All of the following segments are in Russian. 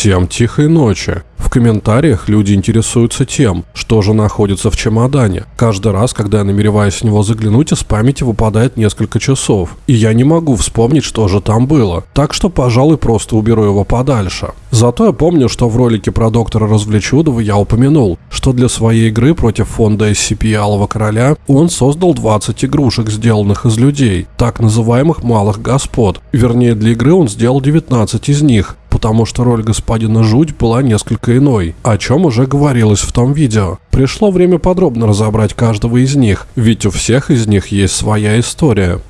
Всем тихой ночи. В комментариях люди интересуются тем, что же находится в чемодане. Каждый раз, когда я намереваюсь в него заглянуть, из памяти выпадает несколько часов. И я не могу вспомнить, что же там было. Так что, пожалуй, просто уберу его подальше. Зато я помню, что в ролике про доктора Развлечудова я упомянул, что для своей игры против фонда SCP Алого Короля он создал 20 игрушек, сделанных из людей, так называемых малых господ. Вернее, для игры он сделал 19 из них, потому что роль господина Жуть была несколько иной, о чем уже говорилось в том видео. Пришло время подробно разобрать каждого из них, ведь у всех из них есть своя история.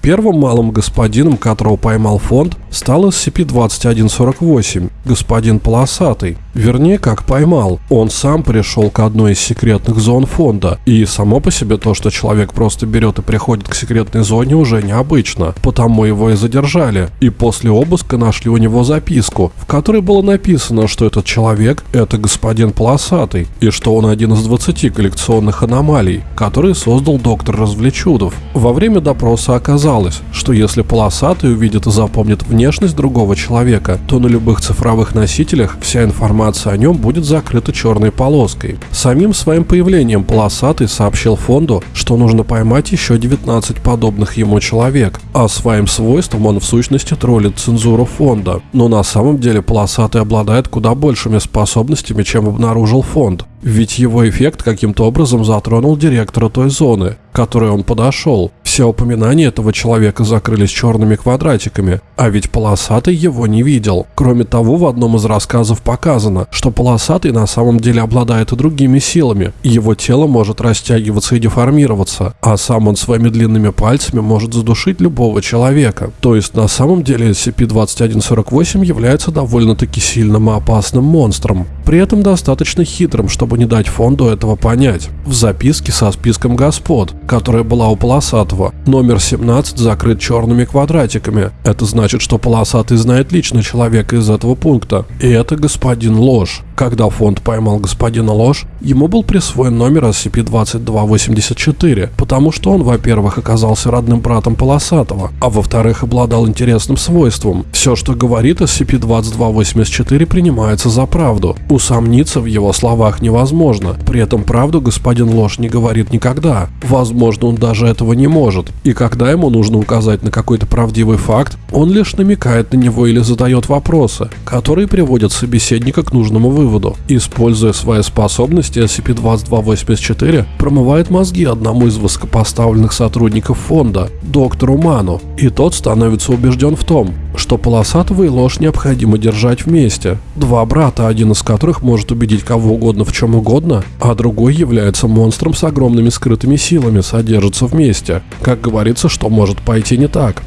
Первым малым господином, которого поймал фонд, стал SCP-2148, господин Полосатый. Вернее, как поймал. Он сам пришел к одной из секретных зон фонда. И само по себе то, что человек просто берет и приходит к секретной зоне, уже необычно. Потому его и задержали. И после обыска нашли у него записку, в которой было написано, что этот человек – это господин Полосатый, и что он один из 20 коллекционных аномалий, которые создал доктор Развлечудов. Во время допроса оказалось, что если Полосатый увидит и запомнит внешность другого человека, то на любых цифровых носителях вся информация о нем будет закрыта черной полоской. Самим своим появлением Полосатый сообщил фонду, что нужно поймать еще 19 подобных ему человек, а своим свойством он в сущности троллит цензуру фонда. Но на самом деле Полосатый обладает куда большими способностями, чем обнаружил фонд. Ведь его эффект каким-то образом затронул директора той зоны, к которой он подошел. Все упоминания этого человека закрылись черными квадратиками, а ведь полосатый его не видел. Кроме того, в одном из рассказов показано, что полосатый на самом деле обладает и другими силами. Его тело может растягиваться и деформироваться, а сам он своими длинными пальцами может задушить любого человека. То есть на самом деле SCP-2148 является довольно-таки сильным и опасным монстром. При этом достаточно хитрым, чтобы не дать фонду этого понять. В записке со списком господ, которая была у полосатого, номер 17 закрыт черными квадратиками. Это значит, что полосатый знает лично человека из этого пункта. И это господин Ложь. Когда фонд поймал господина Ложь, ему был присвоен номер SCP-2284, потому что он, во-первых, оказался родным братом Полосатого, а во-вторых, обладал интересным свойством. Все, что говорит SCP-2284, принимается за правду. Усомниться в его словах невозможно. При этом правду господин Ложь не говорит никогда. Возможно, он даже этого не может. И когда ему нужно указать на какой-то правдивый факт, он лишь намекает на него или задает вопросы, которые приводят собеседника к нужному выводу. Используя свои способности, SCP-2284 промывает мозги одному из высокопоставленных сотрудников фонда, доктору Ману, и тот становится убежден в том, что полосатого и ложь необходимо держать вместе. Два брата, один из которых может убедить кого угодно в чем угодно, а другой является монстром с огромными скрытыми силами, содержатся вместе. Как говорится, что может пойти не так.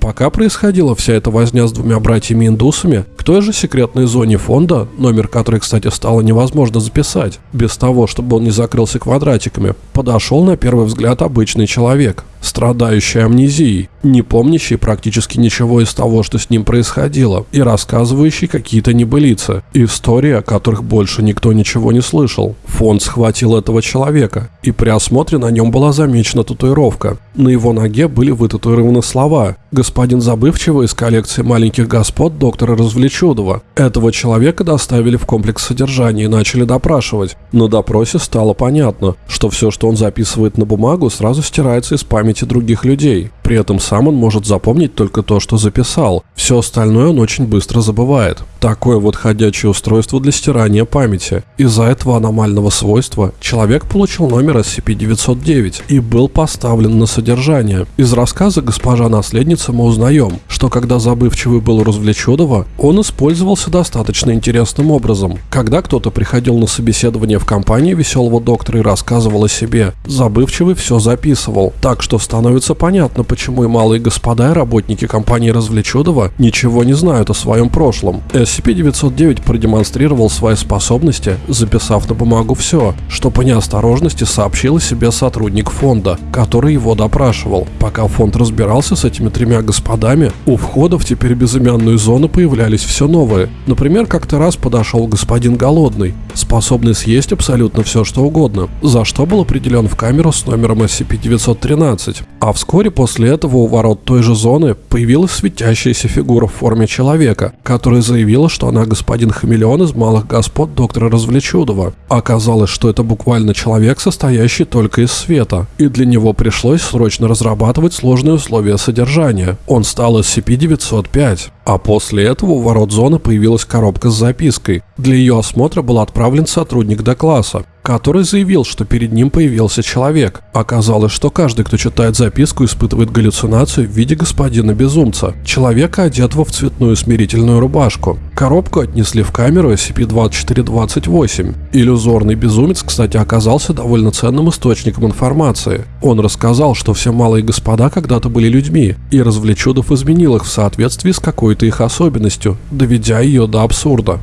Пока происходила вся эта возня с двумя братьями-индусами, той же секретной зоне фонда, номер которой, кстати, стало невозможно записать, без того, чтобы он не закрылся квадратиками, подошел на первый взгляд обычный человек – страдающий амнезией, не помнящий практически ничего из того, что с ним происходило, и рассказывающий какие-то небылицы, истории, о которых больше никто ничего не слышал. Фонд схватил этого человека, и при осмотре на нем была замечена татуировка. На его ноге были вытатуированы слова «Господин Забывчивый из коллекции маленьких господ доктора Развлечудова». Этого человека доставили в комплекс содержания и начали допрашивать. На допросе стало понятно, что все, что он записывает на бумагу, сразу стирается из памяти других людей. При этом сам он может запомнить только то, что записал. Все остальное он очень быстро забывает. Такое вот ходячее устройство для стирания памяти. Из-за этого аномального свойства человек получил номер SCP-909 и был поставлен на содержание. Из рассказа госпожа наследница мы узнаем, что когда забывчивый был развлеченного, он использовался достаточно интересным образом. Когда кто-то приходил на собеседование в компании веселого доктора и рассказывал о себе, забывчивый все записывал, так что становится понятно, почему и малые господа и работники компании Развлечудова ничего не знают о своем прошлом. SCP-909 продемонстрировал свои способности, записав на бумагу все, что по неосторожности сообщил о себе сотрудник фонда, который его допрашивал. Пока фонд разбирался с этими тремя господами, у входа в теперь безымянную зону появлялись все новые. Например, как-то раз подошел господин Голодный, способный съесть абсолютно все, что угодно, за что был определен в камеру с номером SCP-913. А вскоре после этого у ворот той же зоны появилась светящаяся фигура в форме человека, которая заявила, что она господин хамелеон из малых господ доктора Развлечудова. Оказалось, что это буквально человек, состоящий только из света, и для него пришлось срочно разрабатывать сложные условия содержания. Он стал SCP-905. А после этого у ворот зоны появилась коробка с запиской. Для ее осмотра был отправлен сотрудник Д-класса который заявил, что перед ним появился человек. Оказалось, что каждый, кто читает записку, испытывает галлюцинацию в виде господина безумца, человека, одетого в цветную смирительную рубашку. Коробку отнесли в камеру SCP-2428. Иллюзорный безумец, кстати, оказался довольно ценным источником информации. Он рассказал, что все малые господа когда-то были людьми, и развлечудов изменил их в соответствии с какой-то их особенностью, доведя ее до абсурда.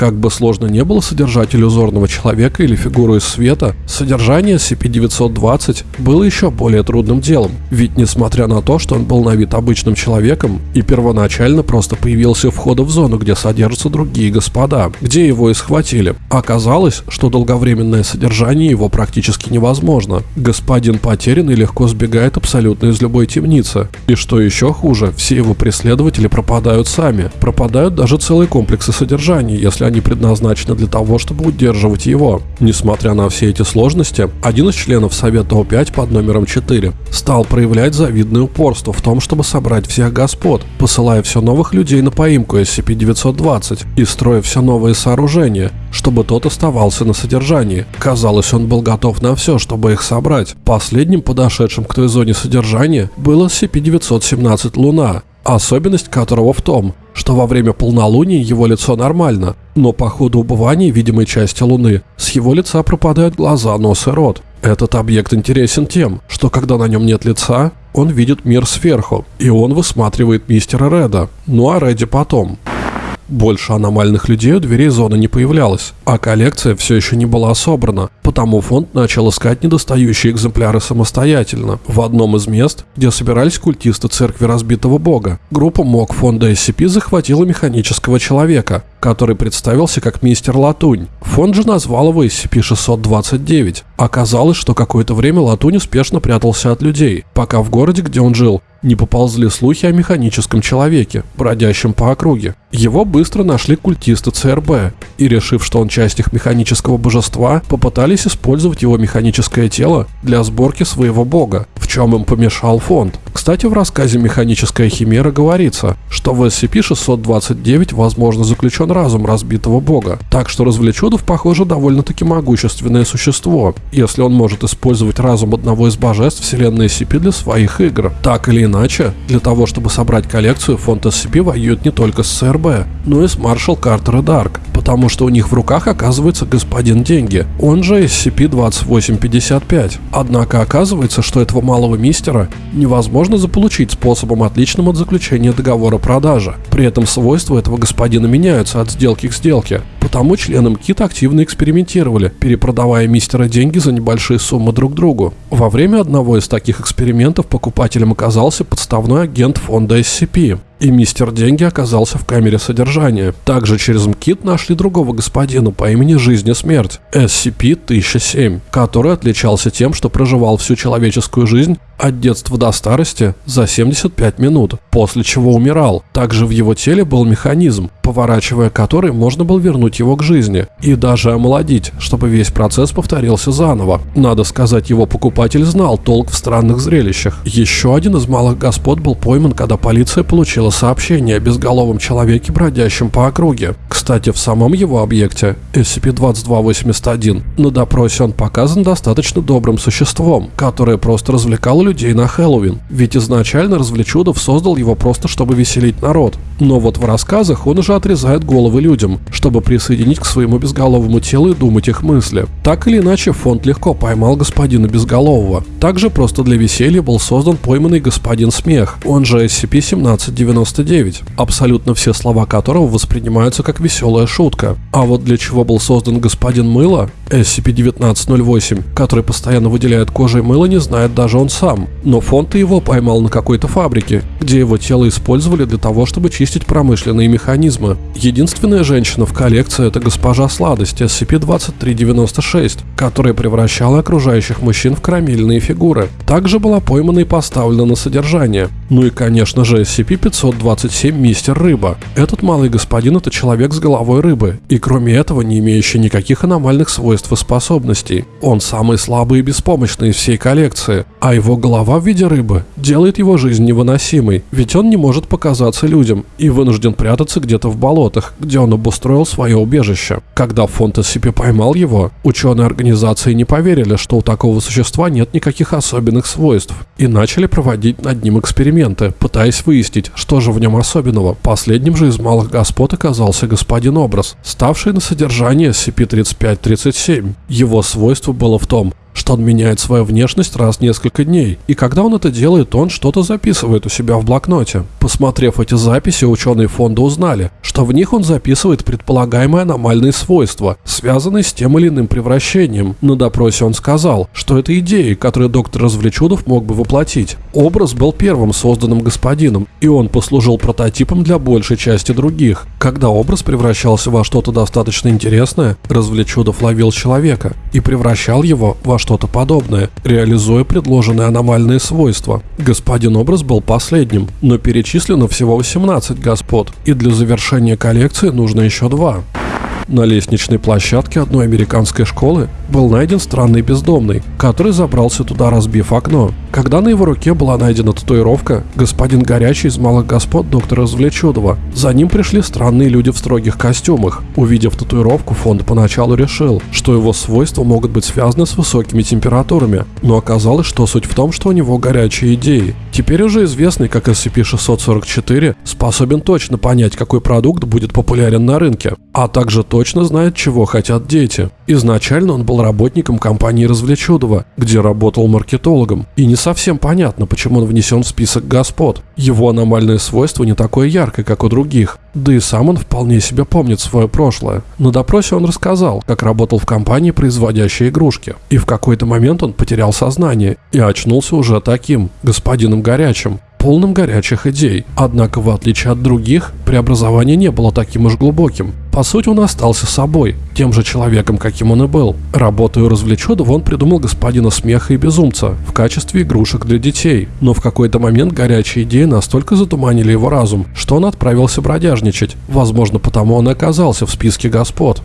Как бы сложно не было содержать иллюзорного человека или фигуру из света, содержание SCP-920 было еще более трудным делом, ведь несмотря на то, что он был на вид обычным человеком и первоначально просто появился у входа в зону, где содержатся другие господа, где его и схватили, оказалось, что долговременное содержание его практически невозможно. Господин потерян и легко сбегает абсолютно из любой темницы. И что еще хуже, все его преследователи пропадают сами, пропадают даже целые комплексы содержания, если они предназначены для того, чтобы удерживать его. Несмотря на все эти сложности, один из членов Совета О5 под номером 4 стал проявлять завидное упорство в том, чтобы собрать всех господ, посылая все новых людей на поимку SCP-920 и строя все новые сооружения, чтобы тот оставался на содержании. Казалось, он был готов на все, чтобы их собрать. Последним подошедшим к той зоне содержания был SCP-917 «Луна», особенность которого в том, что во время полнолуния его лицо нормально, но по ходу убывания видимой части Луны с его лица пропадают глаза, нос и рот. Этот объект интересен тем, что когда на нем нет лица, он видит мир сверху, и он высматривает мистера Реда, ну а Реди потом. Больше аномальных людей у дверей зоны не появлялось, а коллекция все еще не была собрана, потому фонд начал искать недостающие экземпляры самостоятельно. В одном из мест, где собирались культисты церкви разбитого бога, группа МОК фонда SCP захватила механического человека, который представился как мистер Латунь. Фонд же назвал его SCP-629. Оказалось, что какое-то время Латунь успешно прятался от людей, пока в городе, где он жил, не поползли слухи о механическом человеке, бродящем по округе. Его быстро нашли культисты ЦРБ, и решив, что он часть их механического божества, попытались использовать его механическое тело для сборки своего бога, в чем им помешал фонд. Кстати, в рассказе «Механическая химера» говорится, что в SCP-629 возможно заключен разум разбитого бога, так что Развлечудов, похоже, довольно-таки могущественное существо, если он может использовать разум одного из божеств вселенной SCP для своих игр. Так или иначе, для того, чтобы собрать коллекцию, фонд SCP воюет не только с ЦРБ, но и с Маршал Картер и Дарк, потому что у них в руках оказывается господин Деньги, он же SCP-2855. Однако оказывается, что этого малого мистера невозможно заполучить способом отличным от заключения договора продажи. При этом свойства этого господина меняются от сделки к сделке. Потому члены МКИТ активно экспериментировали, перепродавая мистера деньги за небольшие суммы друг другу. Во время одного из таких экспериментов покупателем оказался подставной агент фонда SCP и мистер Деньги оказался в камере содержания. Также через МКИТ нашли другого господина по имени Жизнь и Смерть, SCP-1007, который отличался тем, что проживал всю человеческую жизнь от детства до старости за 75 минут, после чего умирал. Также в его теле был механизм, поворачивая который можно было вернуть его к жизни и даже омолодить, чтобы весь процесс повторился заново. Надо сказать, его покупатель знал толк в странных зрелищах. Еще один из малых господ был пойман, когда полиция получила сообщение о безголовом человеке, бродящем по округе. Кстати, в самом его объекте, SCP-2281, на допросе он показан достаточно добрым существом, которое просто развлекало людей на Хэллоуин, ведь изначально Развлечудов создал его просто чтобы веселить народ. Но вот в рассказах он уже отрезает головы людям, чтобы присоединить к своему безголовому телу и думать их мысли. Так или иначе, фонд легко поймал господина Безголового. Также просто для веселья был создан пойманный господин Смех, он же SCP-1799, абсолютно все слова которого воспринимаются как веселая шутка. А вот для чего был создан господин Мыло, SCP-1908, который постоянно выделяет кожей мыло, не знает даже он сам. Но фонд его поймал на какой-то фабрике, где его тело использовали для того, чтобы чистить промышленные механизмы. Единственная женщина в коллекции – это госпожа Сладость SCP-2396, которая превращала окружающих мужчин в карамельные фигуры. Также была поймана и поставлена на содержание. Ну и, конечно же, SCP-527 Мистер Рыба. Этот малый господин – это человек с головой рыбы, и кроме этого не имеющий никаких аномальных свойств и способностей. Он самый слабый и беспомощный из всей коллекции, а его голова в виде рыбы делает его жизнь невыносимой, ведь он не может показаться людям и вынужден прятаться где-то в болотах, где он обустроил свое убежище. Когда фонд SCP поймал его, ученые организации не поверили, что у такого существа нет никаких особенных свойств, и начали проводить над ним эксперименты, пытаясь выяснить, что же в нем особенного. Последним же из малых господ оказался господин Образ, ставший на содержание SCP-3537. Его свойство было в том, что он меняет свою внешность раз в несколько дней, и когда он это делает, он что-то записывает у себя в блокноте. Посмотрев эти записи, ученые фонда узнали, что в них он записывает предполагаемые аномальные свойства, связанные с тем или иным превращением. На допросе он сказал, что это идеи, которые доктор Развлечудов мог бы воплотить. Образ был первым созданным господином, и он послужил прототипом для большей части других. Когда образ превращался во что-то достаточно интересное, Развлечудов ловил человека и превращал его во что-то подобное, реализуя предложенные аномальные свойства. Господин образ был последним, но перечислено всего 18 господ, и для завершения коллекции нужно еще два. На лестничной площадке одной американской школы был найден странный бездомный, который забрался туда, разбив окно. Когда на его руке была найдена татуировка, господин Горячий из малых господ доктора Развлечудова, за ним пришли странные люди в строгих костюмах. Увидев татуировку, фонд поначалу решил, что его свойства могут быть связаны с высокими температурами, но оказалось, что суть в том, что у него горячие идеи. Теперь уже известный как SCP-644 способен точно понять, какой продукт будет популярен на рынке, а также точно знает, чего хотят дети. Изначально он был работником компании Развлечудова, где работал маркетологом, и не совсем понятно, почему он внесен в список господ. Его аномальное свойство не такое яркое, как у других, да и сам он вполне себе помнит свое прошлое. На допросе он рассказал, как работал в компании, производящей игрушки, и в какой-то момент он потерял сознание и очнулся уже таким, господином горячим, полным горячих идей. Однако, в отличие от других, преобразование не было таким уж глубоким. По сути, он остался собой, тем же человеком, каким он и был. Работая у развлеченного, он придумал господина смеха и безумца в качестве игрушек для детей. Но в какой-то момент горячие идеи настолько затуманили его разум, что он отправился бродяжничать. Возможно, потому он и оказался в списке господ.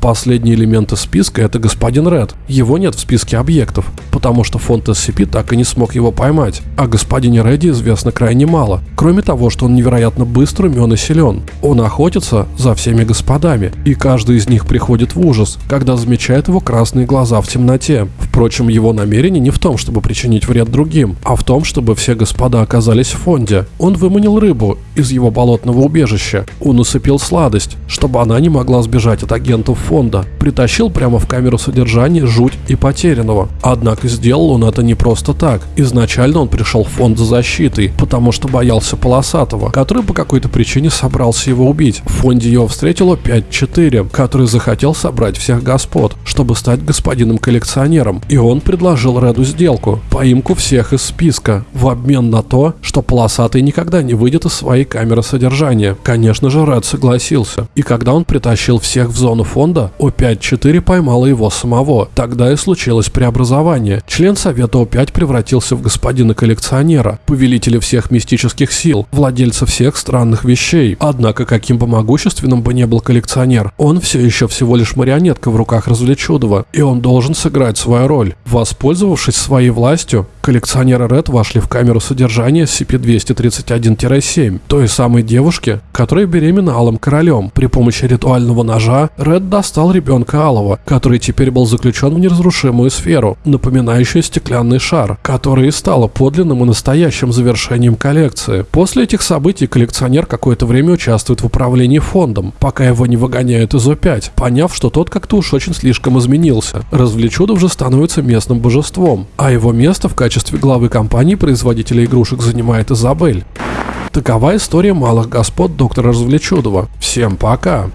Последний элемент из списка – это господин Ред. Его нет в списке объектов, потому что фонд SCP так и не смог его поймать. О господине Реде известно крайне мало, кроме того, что он невероятно быстр, умен и силен. Он охотится за всеми господами, и каждый из них приходит в ужас, когда замечает его красные глаза в темноте. Впрочем, его намерение не в том, чтобы причинить вред другим, а в том, чтобы все господа оказались в фонде. Он выманил рыбу из его болотного убежища. Он усыпил сладость, чтобы она не могла сбежать от агентов фонда, притащил прямо в камеру содержания жуть и потерянного. Однако сделал он это не просто так. Изначально он пришел в фонд за защитой, потому что боялся Полосатого, который по какой-то причине собрался его убить. В фонде его встретило 5-4, который захотел собрать всех господ, чтобы стать господином коллекционером. И он предложил Реду сделку, поимку всех из списка, в обмен на то, что Полосатый никогда не выйдет из своей камеры содержания. Конечно же, Ред согласился. И когда он притащил всех в зону фонда, года О5-4 поймала его самого. Тогда и случилось преобразование. Член Совета О5 превратился в господина коллекционера, повелителя всех мистических сил, владельца всех странных вещей. Однако, каким бы могущественным бы не был коллекционер, он все еще всего лишь марионетка в руках развлечудова, и он должен сыграть свою роль. Воспользовавшись своей властью, коллекционеры Ред вошли в камеру содержания SCP-231-7, той самой девушки, которая беременна Алым Королем. При помощи ритуального ножа Ред достал ребенка Алова, который теперь был заключен в неразрушимую сферу, напоминающую стеклянный шар, который и стало подлинным и настоящим завершением коллекции. После этих событий коллекционер какое-то время участвует в управлении фондом, пока его не выгоняют из О5, поняв, что тот как-то уж очень слишком изменился. Развлечудов же становится местным божеством, а его место в качестве главы компании производителя игрушек занимает Изабель. Такова история малых господ доктора Развлечудова. Всем пока!